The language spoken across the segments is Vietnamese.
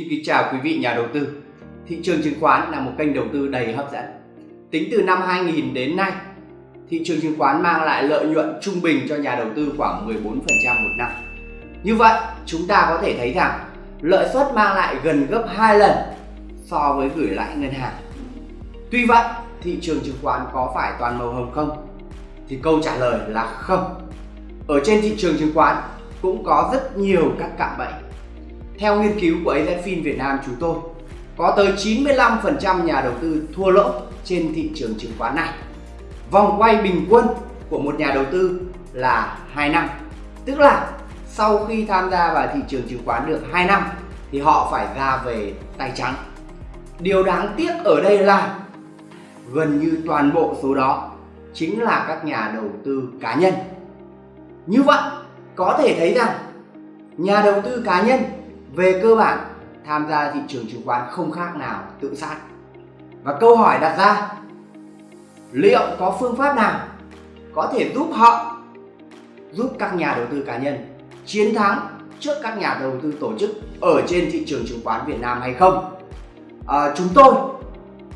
Xin kính chào quý vị nhà đầu tư. Thị trường chứng khoán là một kênh đầu tư đầy hấp dẫn. Tính từ năm 2000 đến nay, thị trường chứng khoán mang lại lợi nhuận trung bình cho nhà đầu tư khoảng 14% một năm. Như vậy, chúng ta có thể thấy rằng lợi suất mang lại gần gấp 2 lần so với gửi lãi ngân hàng. Tuy vậy, thị trường chứng khoán có phải toàn màu hồng không? Thì câu trả lời là không. Ở trên thị trường chứng khoán cũng có rất nhiều các cạm bẫy theo nghiên cứu của AZFIN Việt Nam chúng tôi, có tới 95% nhà đầu tư thua lỗ trên thị trường chứng khoán này. Vòng quay bình quân của một nhà đầu tư là 2 năm. Tức là sau khi tham gia vào thị trường chứng khoán được 2 năm thì họ phải ra về tay trắng. Điều đáng tiếc ở đây là gần như toàn bộ số đó chính là các nhà đầu tư cá nhân. Như vậy, có thể thấy rằng nhà đầu tư cá nhân về cơ bản tham gia thị trường chứng khoán không khác nào tự sát. Và câu hỏi đặt ra liệu có phương pháp nào có thể giúp họ giúp các nhà đầu tư cá nhân chiến thắng trước các nhà đầu tư tổ chức ở trên thị trường chứng khoán Việt Nam hay không? À, chúng tôi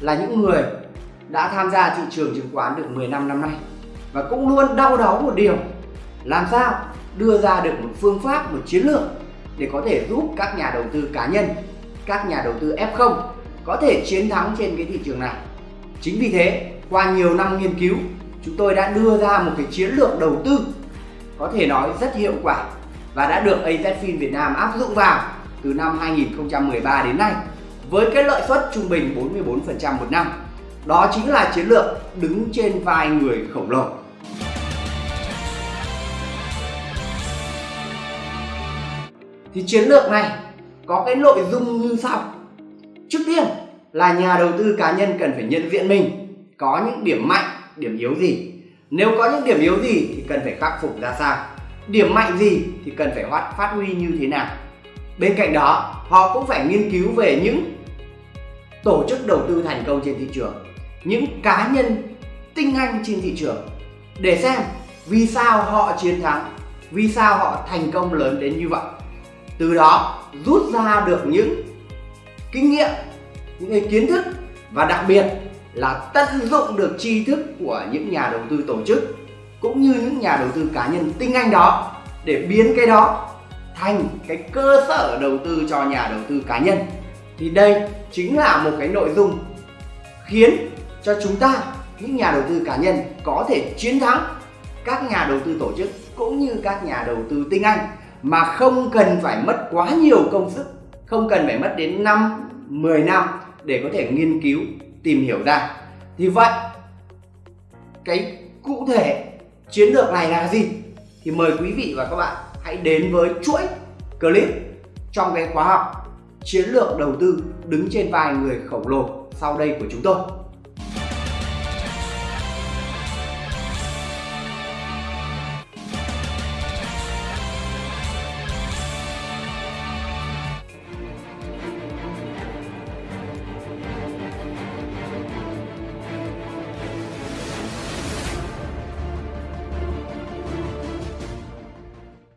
là những người đã tham gia thị trường chứng khoán được 10 năm năm nay và cũng luôn đau đáu một điều làm sao đưa ra được một phương pháp một chiến lược để có thể giúp các nhà đầu tư cá nhân, các nhà đầu tư F0 có thể chiến thắng trên cái thị trường này. Chính vì thế, qua nhiều năm nghiên cứu, chúng tôi đã đưa ra một cái chiến lược đầu tư có thể nói rất hiệu quả và đã được AZFIN Việt Nam áp dụng vào từ năm 2013 đến nay với cái lợi suất trung bình 44% một năm. Đó chính là chiến lược đứng trên vai người khổng lồ. Thì chiến lược này có cái nội dung như sau. Trước tiên là nhà đầu tư cá nhân cần phải nhận diện mình có những điểm mạnh, điểm yếu gì. Nếu có những điểm yếu gì thì cần phải khắc phục ra sao. Điểm mạnh gì thì cần phải phát phát huy như thế nào. Bên cạnh đó, họ cũng phải nghiên cứu về những tổ chức đầu tư thành công trên thị trường, những cá nhân tinh anh trên thị trường để xem vì sao họ chiến thắng, vì sao họ thành công lớn đến như vậy từ đó rút ra được những kinh nghiệm, những cái kiến thức và đặc biệt là tận dụng được tri thức của những nhà đầu tư tổ chức cũng như những nhà đầu tư cá nhân tinh anh đó để biến cái đó thành cái cơ sở đầu tư cho nhà đầu tư cá nhân. Thì đây chính là một cái nội dung khiến cho chúng ta, những nhà đầu tư cá nhân có thể chiến thắng các nhà đầu tư tổ chức cũng như các nhà đầu tư tinh anh mà không cần phải mất quá nhiều công sức, không cần phải mất đến 5 10 năm để có thể nghiên cứu, tìm hiểu ra. Thì vậy, cái cụ thể chiến lược này là gì? Thì mời quý vị và các bạn hãy đến với chuỗi clip trong cái khóa học chiến lược đầu tư đứng trên vai người khổng lồ sau đây của chúng tôi.